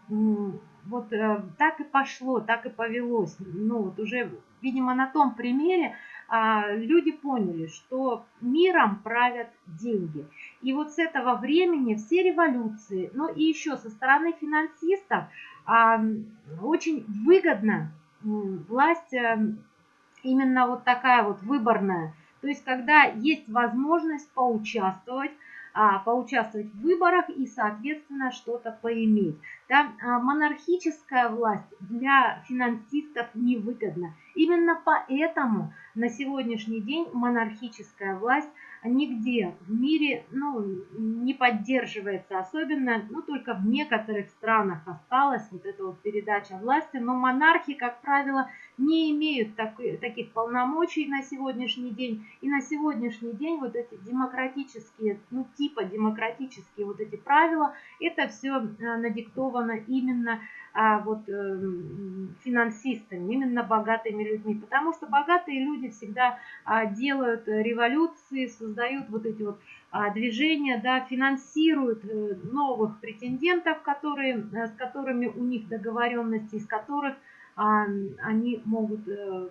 вот а, так и пошло, так и повелось. Ну вот уже, видимо, на том примере а, люди поняли, что миром правят деньги. И вот с этого времени все революции, ну и еще со стороны финансистов, а, очень выгодно власть э, именно вот такая вот выборная. То есть, когда есть возможность поучаствовать, а, поучаствовать в выборах и, соответственно, что-то поиметь. Да? А, монархическая власть для финансистов невыгодна. Именно поэтому на сегодняшний день монархическая власть нигде в мире ну, не поддерживается, особенно, ну, только в некоторых странах осталась вот эта вот передача власти, но монархи, как правило, не имеют так, таких полномочий на сегодняшний день, и на сегодняшний день вот эти демократические, ну, типа демократические вот эти правила, это все э, надиктовано именно а, вот, э, финансистами, именно богатыми людьми. Потому что богатые люди всегда а, делают революции, создают вот эти вот а, движения, да, финансируют э, новых претендентов, которые, э, с которыми у них договоренности, из которых они могут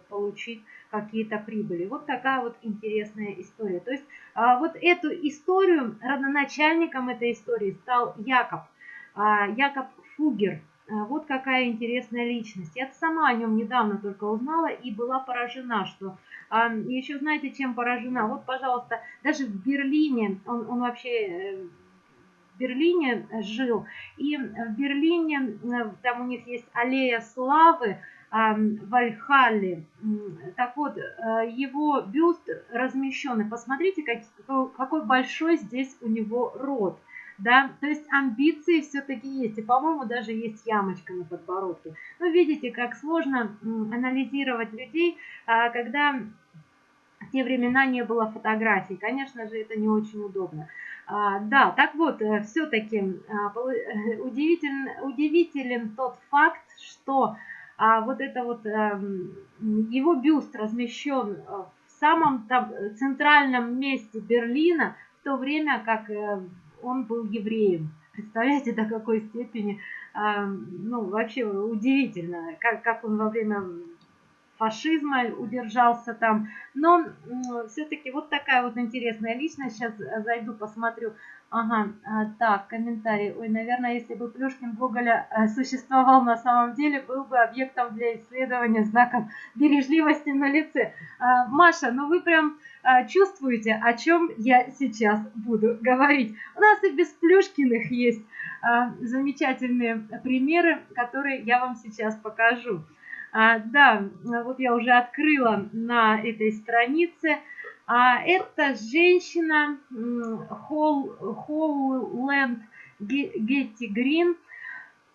получить какие-то прибыли. Вот такая вот интересная история. То есть а, вот эту историю, родоначальником этой истории стал Якоб. Якоб Фугер. А, вот какая интересная личность. Я сама о нем недавно только узнала и была поражена, что... А, еще знаете, чем поражена? Вот, пожалуйста, даже в Берлине, он, он вообще э, Берлине жил. И в Берлине, там у них есть аллея славы, Вальхалли. Так вот, его бюст размещен. посмотрите, какой, какой большой здесь у него рот да, то есть амбиции все-таки есть, и, по-моему, даже есть ямочка на подбородке. Ну, видите, как сложно анализировать людей, а, когда в те времена не было фотографий. Конечно же, это не очень удобно. А, да, так вот, э, все-таки а, удивителен, удивителен тот факт, что вот это вот эм, его бюст размещен в самом там, центральном месте Берлина, в то время как э, он был евреем. Представляете, до какой степени, э, ну, вообще удивительно, как, как он во время фашизма удержался там. Но все-таки вот такая вот интересная личность. Сейчас зайду, посмотрю. Ага, а, так, комментарий. Ой, наверное, если бы Плюшкин Гоголя э, существовал на самом деле, был бы объектом для исследования знаком бережливости на лице. Маша, ну вы прям чувствуете, о чем я сейчас буду говорить. У нас и без Плюшкиных есть замечательные примеры, которые я вам сейчас покажу. А, да, вот я уже открыла на этой странице. А, это женщина Холланд Гетти Грин.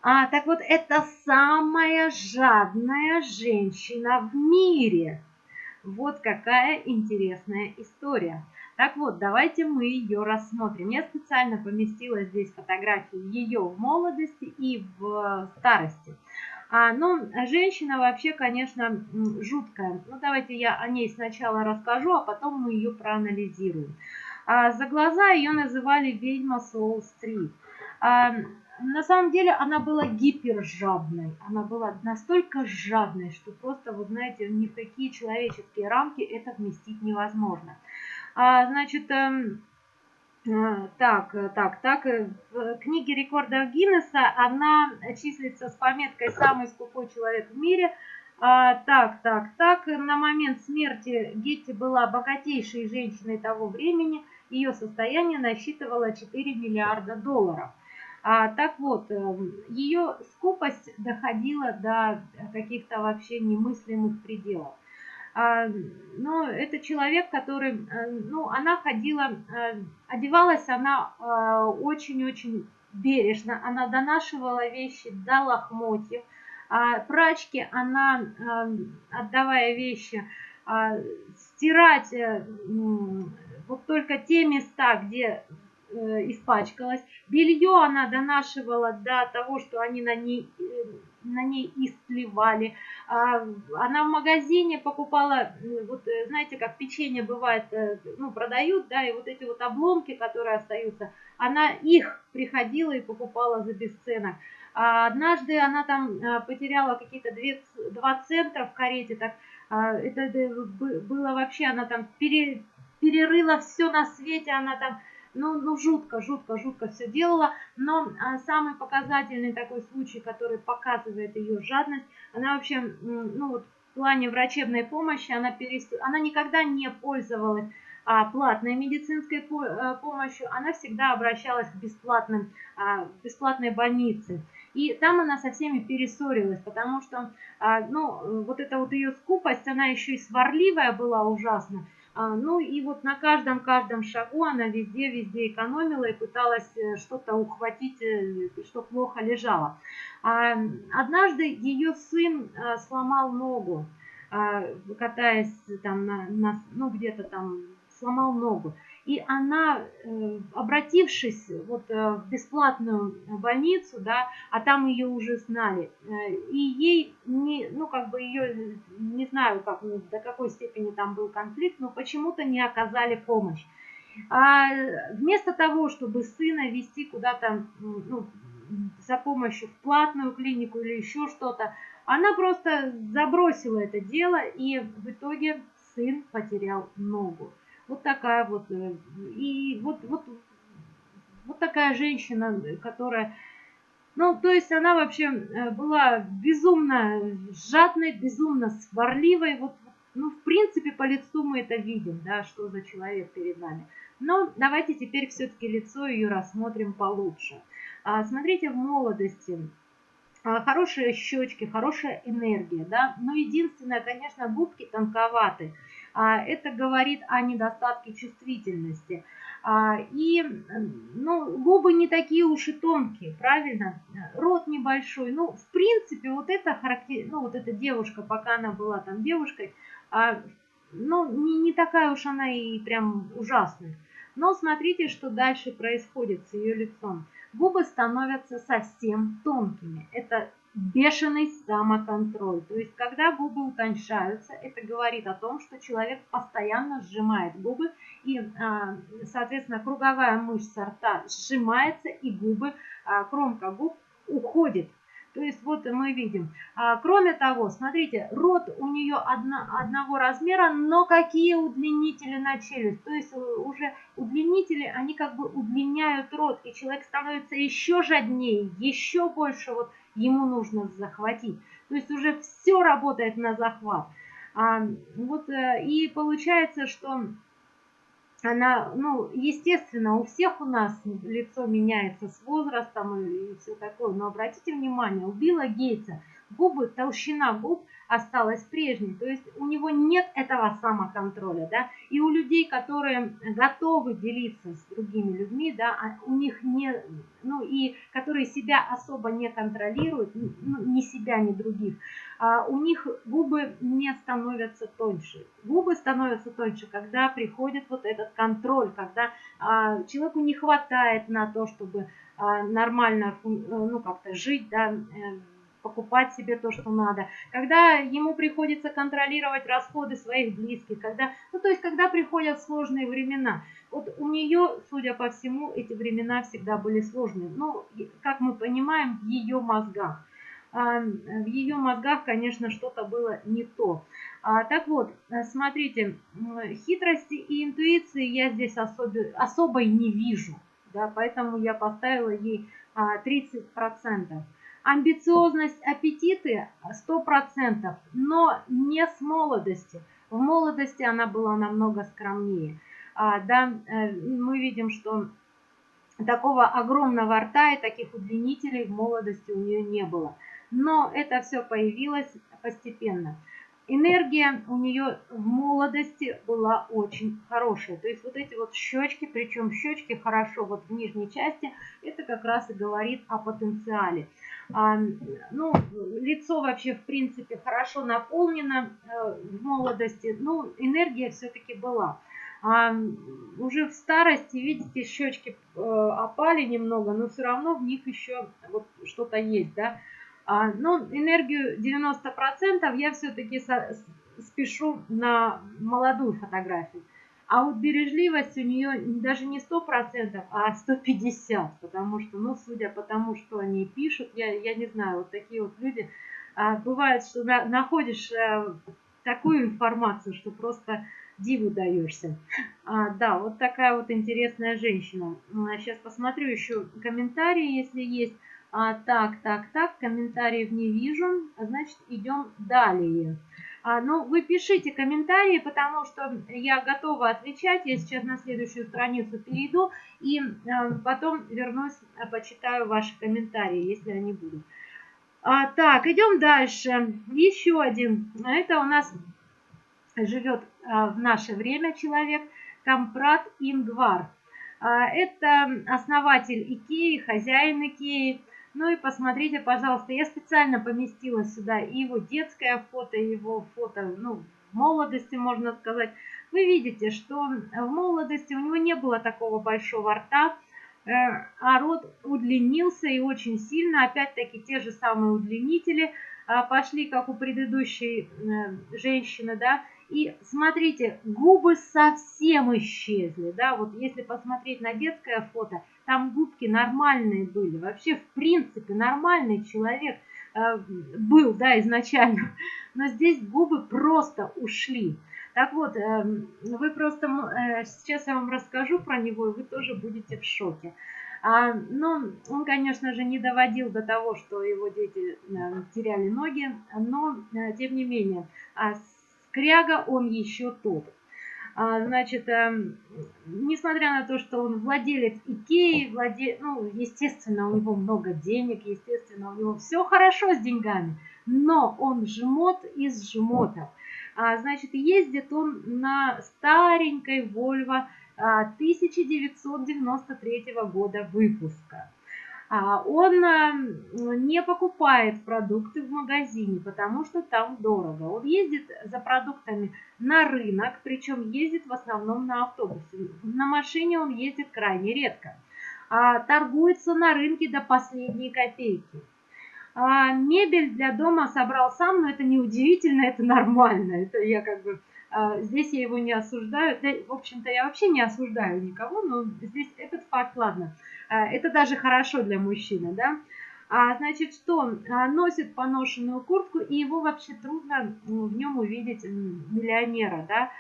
А, так вот, это самая жадная женщина в мире. Вот какая интересная история. Так вот, давайте мы ее рассмотрим. Я специально поместила здесь фотографии ее в молодости и в старости. А, ну, женщина вообще, конечно, жуткая. Ну, давайте я о ней сначала расскажу, а потом мы ее проанализируем. А, за глаза ее называли ведьма Соул-стрит. А, на самом деле она была гипержадной. Она была настолько жадной, что просто, вы знаете, ни в какие человеческие рамки это вместить невозможно. А, значит, эм, так, так, так, э, в книге рекордов Гиннесса она числится с пометкой «Самый скупой человек в мире». А, так, так, так, на момент смерти Гетти была богатейшей женщиной того времени. Ее состояние насчитывало 4 миллиарда долларов. А, так вот, ее скупость доходила до каких-то вообще немыслимых пределов. А, но это человек, который, э, ну, она ходила, э, одевалась она э, очень-очень бережно, она донашивала вещи до лохмотьев, а прачке она, отдавая вещи, стирать вот только те места, где испачкалась. Белье она донашивала до того, что они на ней, на ней истлевали. А, она в магазине покупала, вот знаете, как печенье бывает, э, ну, продают, да, и вот эти вот обломки, которые остаются, она их приходила и покупала за бесценок. А однажды она там потеряла какие-то 2 центра в карете, так а, это было вообще, она там пере, перерыла все на свете, она там ну, ну жутко, жутко, жутко все делала, но а, самый показательный такой случай, который показывает ее жадность, она вообще, ну вот в плане врачебной помощи, она, перес... она никогда не пользовалась а, платной медицинской э, помощью, она всегда обращалась к бесплатным, а, бесплатной больнице. И там она со всеми перессорилась, потому что, а, ну, вот эта вот ее скупость, она еще и сварливая была ужасно. А, ну и вот на каждом-каждом шагу она везде-везде экономила и пыталась э, что-то ухватить, э, что плохо лежало. А, однажды ее сын э, сломал ногу, катаясь там на, на ну где-то там сломал ногу. И она, э, обратившись вот э, в бесплатную больницу, да, а там ее уже знали, э, и ей, не, ну как бы ее, не знаю, как, ну, до какой степени там был конфликт, но почему-то не оказали помощь. А вместо того, чтобы сына вести куда-то ну, за помощью в платную клинику или еще что-то, она просто забросила это дело, и в итоге сын потерял ногу. Вот такая вот. Э, и вот, вот, вот такая женщина, которая... Ну, то есть она вообще э, была безумно жадной, безумно сварливой. Вот, ну, в принципе, по лицу мы это видим, да, что за человек перед нами. Но давайте теперь все-таки лицо ее рассмотрим получше. А, смотрите, в молодости а, хорошие щечки, хорошая энергия, да, но единственное, конечно, губки тонковаты. А, это говорит о недостатке чувствительности. И ну, губы не такие уж и тонкие, правильно? Рот небольшой. Ну, в принципе, вот эта характер... ну, вот эта девушка, пока она была там девушкой, ну, не, не такая уж она и прям ужасная. Но смотрите, что дальше происходит с ее лицом. Губы становятся совсем тонкими. Это бешеный самоконтроль. То есть, когда губы утоньшаются, это говорит о том, что человек постоянно сжимает губы, и, а, соответственно, круговая мышца рта сжимается, и губы, а, кромка губ уходит то есть вот мы видим. А, кроме того, смотрите, рот у нее одно, одного размера, но какие удлинители на челюсть. То есть уже удлинители, они как бы удлиняют рот, и человек становится еще жаднее, еще больше вот ему нужно захватить. То есть уже все работает на захват. А, вот, э, и получается, что она, ну, естественно, у всех у нас лицо меняется с возрастом и, все такое, но обратите внимание, у Билла Гейтса губы, толщина губ осталась прежней. То есть у него нет этого самоконтроля, да, и у людей, которые готовы делиться с другими людьми, да, а у них не, ну и которые себя особо не контролируют, ну, ни себя, ни других, а у них губы не становятся тоньше. Губы становятся тоньше, когда приходит вот этот контроль, когда а, человеку не хватает на то, чтобы а, нормально, ну, как-то жить, да, э, покупать себе то, что надо, когда ему приходится контролировать расходы своих близких, когда, ну то есть когда приходят сложные времена. Вот у нее, судя по всему, эти времена всегда были сложные. Но, как мы понимаем, в ее мозгах. А, в ее мозгах, конечно, что-то было не то. А, так вот, смотрите, хитрости и интуиции я здесь особо, особой не вижу. Да, поэтому я поставила ей 30%. Амбициозность, аппетиты 100%, но не с молодости. В молодости она была намного скромнее. А, да, э, мы видим, что такого огромного рта и таких удлинителей в молодости у нее не было. Но это все появилось постепенно. Энергия у нее в молодости была очень хорошая. То есть вот эти вот щечки, причем щечки хорошо вот в нижней части, это как раз и говорит о потенциале. А, ну, лицо вообще, в принципе, хорошо наполнено э, в молодости, но энергия все-таки была. А уже в старости, видите, щечки э, опали немного, но все равно в них еще вот что-то есть, да. А, но энергию 90% я все-таки спешу на молодую фотографию. А вот бережливость у нее даже не 100%, а 150%, потому что, ну, судя по тому, что они пишут, я, я не знаю, вот такие вот люди, а, бывает, что на, находишь а, такую информацию, что просто диву даешься. А, да, вот такая вот интересная женщина. Сейчас посмотрю еще комментарии, если есть. А, так, так, так, комментариев не вижу, значит, идем далее. А, ну, вы пишите комментарии, потому что я готова отвечать. Я сейчас на следующую страницу перейду и а, потом вернусь, а, почитаю ваши комментарии, если они будут. А, так, идем дальше. Еще один. Это у нас живет а, в наше время человек Компрат Ингвар. А, это основатель Икеи, хозяин Икеи. Ну и посмотрите, пожалуйста, я специально поместила сюда и его детское фото, и его фото, ну, молодости, можно сказать. Вы видите, что в молодости у него не было такого большого рта, э, а рот удлинился и очень сильно. Опять-таки те же самые удлинители а, пошли, как у предыдущей э, женщины, да. И смотрите, губы совсем исчезли, да. Вот если посмотреть на детское фото, там губки нормальные были. Вообще, в принципе, нормальный человек э, был, да, изначально. Но здесь губы просто ушли. Так вот, э, вы просто, э, сейчас я вам расскажу про него, и вы тоже будете в шоке. А, но он, конечно же, не доводил до того, что его дети теряли ноги, но, тем не менее, а скряга он еще тот. А, значит, эм, несмотря на то, что он владелец Икеи, владе... ну, естественно, у него много денег, естественно, у него все хорошо с деньгами, но он жмот из жмотов. А, значит, ездит он на старенькой Volvo 1993 а, года выпуска. А, он а, не покупает продукты в магазине, потому что там дорого. Он ездит за продуктами на рынок, причем ездит в основном на автобусе. На машине он ездит крайне редко. А, торгуется на рынке до последней копейки. Мебель для дома собрал сам, но это не удивительно, это нормально. Это я как бы здесь я его не осуждаю. Да, в общем-то, я вообще не осуждаю никого, но здесь этот факт, ладно. А, это даже хорошо для мужчины, да. А, значит, что а, носит поношенную куртку, и его вообще трудно в нем увидеть миллионера, да,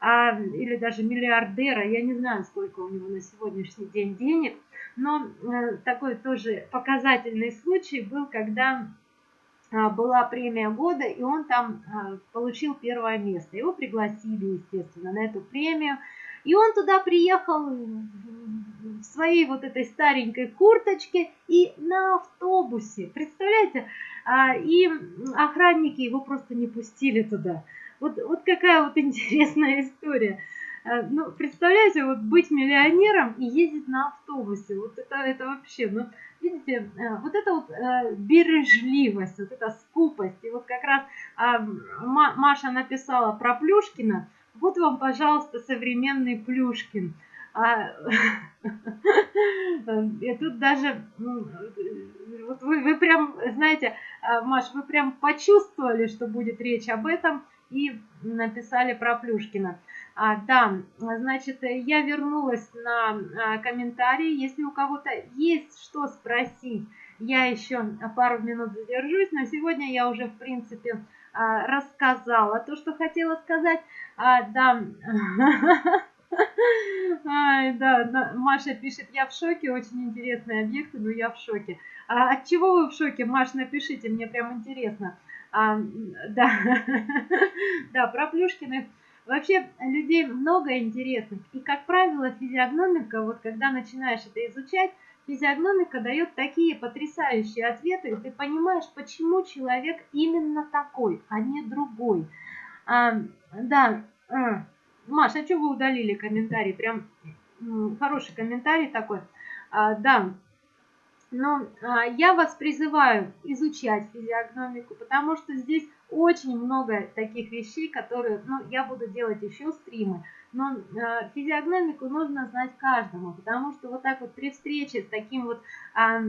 а, или даже миллиардера. Я не знаю, сколько у него на сегодняшний день денег, но а, такой тоже показательный случай был, когда а, была премия года, и он там а, получил первое место. Его пригласили, естественно, на эту премию. И он туда приехал в своей вот этой старенькой курточке и на автобусе. Представляете? А, и охранники его просто не пустили туда. Вот, вот какая вот интересная история. А, ну, представляете, вот быть миллионером и ездить на автобусе. Вот это, это вообще, ну, видите, э, вот это вот бережливость, вот эта скупость. И вот как раз Маша написала про Плюшкина, вот вам, пожалуйста, современный Плюшкин. А, и тут даже, ну, вот вы, вы прям, знаете, а, Маш, вы прям почувствовали, что будет речь об этом, и написали про Плюшкина. А, да, значит, я вернулась на а, комментарии. Если у кого-то есть что спросить, я еще пару минут задержусь. Но сегодня я уже, в принципе, рассказала то, что хотела сказать. А, да. Ай, да, Маша пишет, я в шоке, очень интересные объекты, но я в шоке. А от чего вы в шоке, Маш, напишите, мне прям интересно. А, да, да, про Плюшкиных. Вообще людей много интересных. И, как правило, физиогномика, вот когда начинаешь это изучать, физиогномика дает такие потрясающие ответы, и ты понимаешь, почему человек именно такой, а не другой. А, да, а, Маша, а что вы удалили комментарий? Прям хороший комментарий такой. А, да, но а, я вас призываю изучать физиогномику, потому что здесь очень много таких вещей, которые, ну, я буду делать еще стримы, но э, физиогномику нужно знать каждому, потому что вот так вот при встрече с таким вот э,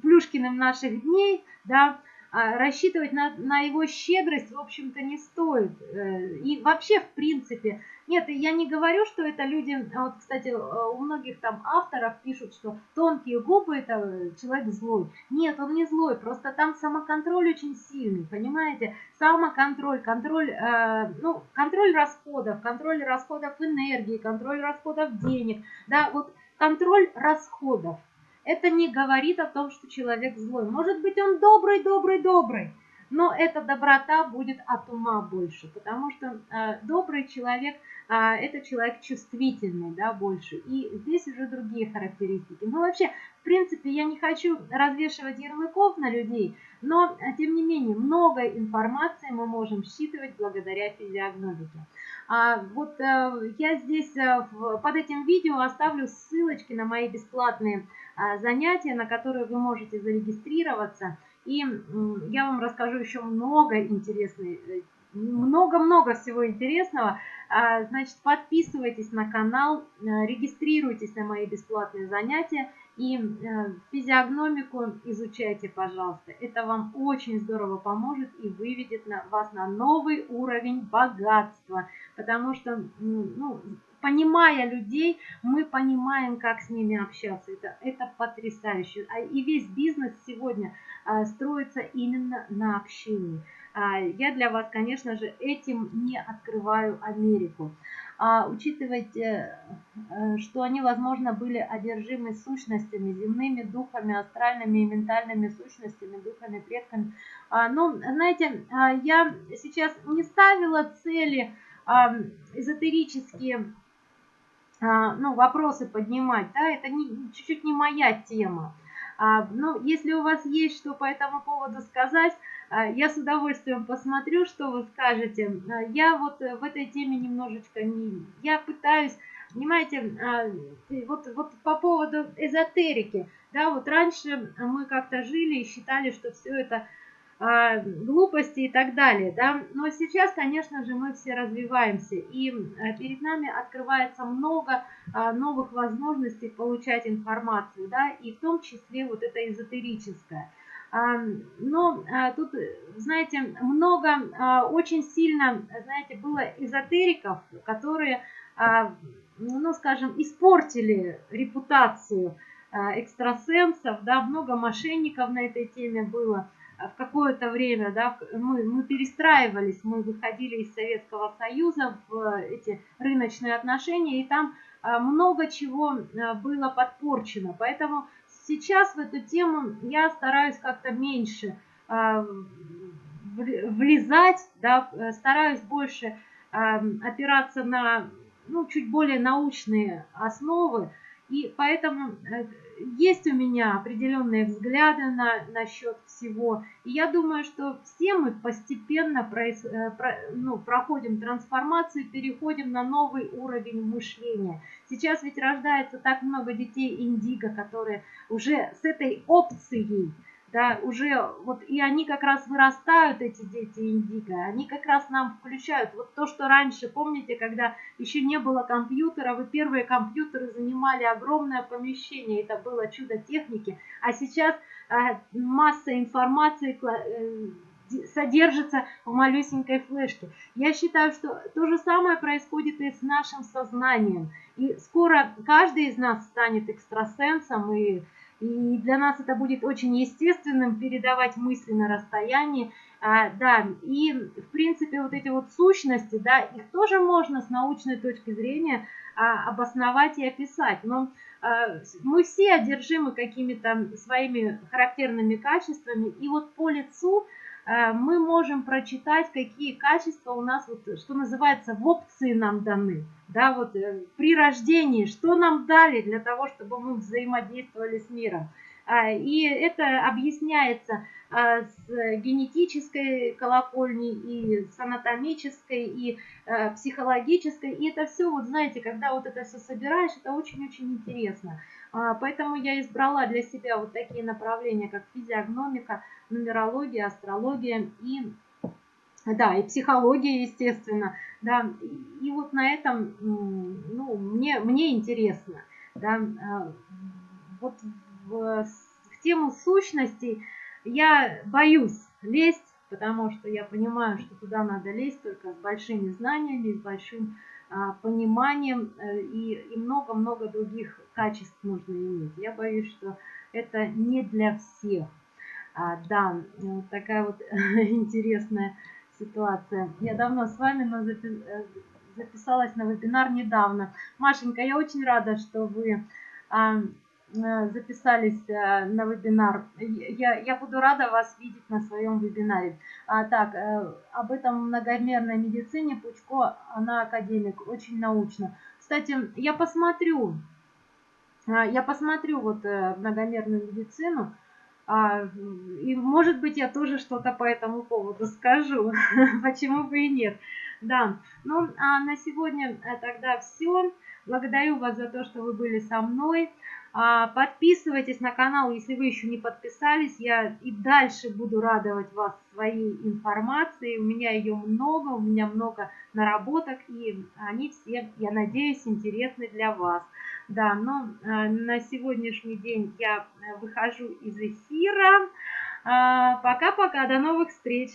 Плюшкиным наших дней, да, рассчитывать на, на его щедрость, в общем-то, не стоит. Э, и вообще, в принципе, нет, я не говорю, что это люди, а вот, кстати, э, у многих там авторов пишут, что тонкие губы это человек злой. Нет, он не злой, просто там самоконтроль очень сильный, понимаете? Самоконтроль, контроль, э, ну, контроль расходов, контроль расходов энергии, контроль расходов денег, да, вот контроль расходов. Это не говорит о том, что человек злой. Может быть, он добрый, добрый, добрый, но эта доброта будет от ума больше, потому что э, добрый человек э, это человек чувствительный, да, больше. И здесь уже другие характеристики. Но вообще, в принципе, я не хочу развешивать ярлыков на людей, но э, тем не менее много информации мы можем считывать благодаря физиогномике. А, вот э, я здесь э, под этим видео оставлю ссылочки на мои бесплатные э, занятия, на которые вы можете зарегистрироваться. И я вам расскажу еще много интересной, э, много-много всего интересного. А, значит, подписывайтесь на канал, э, регистрируйтесь на мои бесплатные занятия и э, физиогномику изучайте, пожалуйста. Это вам очень здорово поможет и выведет вас на новый уровень богатства. Потому что, ну, понимая людей, мы понимаем, как с ними общаться. Это, это потрясающе. А И весь бизнес сегодня а, строится именно на общении. А, я для вас, конечно же, этим не открываю Америку. А учитывайте, э, что они, возможно, были одержимы сущностями, земными духами, астральными и ментальными сущностями, духами, предками. А, ну, знаете, я сейчас не ставила цели эзотерические ну, вопросы поднимать, да, это чуть-чуть не моя тема. Ну, если у вас есть что по этому поводу сказать, я с удовольствием посмотрю, что вы скажете. Я вот в этой теме немножечко не... Я пытаюсь Понимаете, а, вот, вот по поводу эзотерики, да, вот раньше мы как-то жили и считали, что все это а, глупости и так далее, да, но сейчас, конечно же, мы все развиваемся, и а, перед нами открывается много новых возможностей получать информацию, да, и в том числе вот это эзотерическое. Но тут, знаете, много, очень сильно, знаете, было эзотериков, которые ну, скажем, испортили репутацию а, экстрасенсов, да, много мошенников на этой теме было а, в какое-то время, да, мы, мы перестраивались, мы выходили из Советского Союза в эти рыночные отношения, и там а, много чего было подпорчено, поэтому сейчас в эту тему я стараюсь как-то меньше влезать, да, стараюсь больше опираться на ну, чуть более научные основы, и поэтому э, есть у меня определенные взгляды на, насчет всего. И я думаю, что все мы постепенно проис, э, про, ну, проходим трансформацию, переходим на новый уровень мышления. Сейчас ведь рождается так много детей индиго, которые уже с этой опцией да, уже вот и они как раз вырастают, эти дети индиго, они как раз нам включают вот то, что раньше, помните, когда еще не было компьютеров, и первые компьютеры занимали огромное помещение, это было чудо техники, а сейчас э, масса информации э, содержится в малюсенькой флешке. Я считаю, что то же самое происходит и с нашим сознанием, и скоро каждый из нас станет экстрасенсом и и для нас это будет очень естественным передавать мысли на расстоянии. А, да, и в принципе вот эти вот сущности, да, их тоже можно с научной точки зрения а, обосновать и описать. Но а, мы все одержимы какими-то своими характерными качествами, и вот по лицу мы можем прочитать, какие качества у нас, вот, что называется, в опции нам даны да, вот э, при рождении, что нам дали для того, чтобы мы взаимодействовали с миром. А, и это объясняется с генетической колокольни, и с анатомической, и э, психологической. И это все, вот знаете, когда вот это все собираешь, это очень-очень интересно. Поэтому я избрала для себя вот такие направления, как физиогномика, нумерология, астрология и да, и психология, естественно, да, и вот на этом, ну, мне, мне интересно, да, а, вот в, в тему сущностей я боюсь лезть, потому что я понимаю, что туда надо лезть только с большими знаниями, с большим а, пониманием э, и много-много других качеств нужно иметь. Я боюсь, что это не для всех. А, да, такая вот интересная ситуация. Я давно с вами, но э, записалась на вебинар недавно. Машенька, я очень рада, что вы а, э, записались э, на вебинар. Я, я буду рада вас видеть на своем вебинаре. А, так, об этом многомерной медицине Пучко, она академик, очень научно. Кстати, я посмотрю, я посмотрю вот многомерную медицину. А, и, может быть, я тоже что-то по этому поводу скажу. Почему бы и нет. Да, ну, а на сегодня э, тогда все. Благодарю вас за то, что вы были со мной. А, подписывайтесь на канал, если вы еще не подписались. Я и дальше буду радовать вас своей информацией. У меня ее много, у меня много наработок, и они все, я надеюсь, интересны для вас. Да, но э, на сегодняшний день я выхожу из эфира. Пока-пока, до новых встреч!